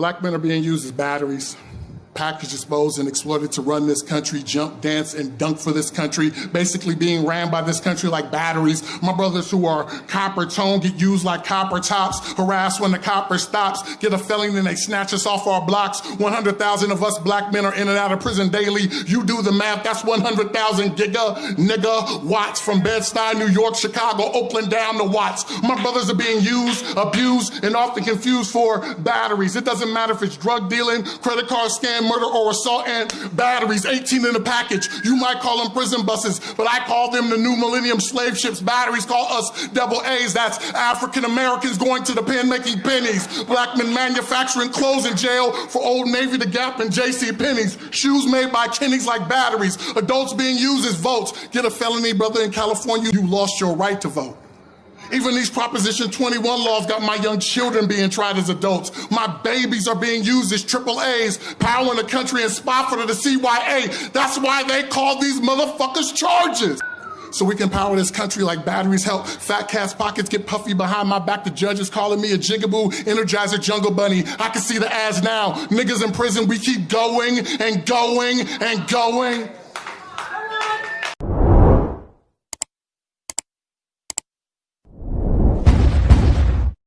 Black men are being used as batteries packaged, disposed, and exploited to run this country, jump, dance, and dunk for this country, basically being ran by this country like batteries. My brothers who are copper tone get used like copper tops, harassed when the copper stops, get a felony and they snatch us off our blocks. 100,000 of us black men are in and out of prison daily. You do the math, that's 100,000 giga, nigga, watts from Bed-Stuy, New York, Chicago, Oakland, down to Watts. My brothers are being used, abused, and often confused for batteries. It doesn't matter if it's drug dealing, credit card scam, murder, or assault and batteries, 18 in a package. You might call them prison buses, but I call them the new millennium slave ships. Batteries call us double A's. That's African Americans going to the pen making pennies. Black men manufacturing clothes in jail for Old Navy, The Gap, and J.C. Penney's. Shoes made by Kenny's like batteries. Adults being used as votes. Get a felony, brother, in California, you lost your right to vote. Even these Proposition 21 laws got my young children being tried as adults. My babies are being used as triple A's, powering the country and spy for the CYA. That's why they call these motherfuckers charges. So we can power this country like batteries help. Fat cat's pockets get puffy behind my back. The judges calling me a jigaboo, energizer jungle bunny. I can see the ads now. Niggas in prison, we keep going and going and going.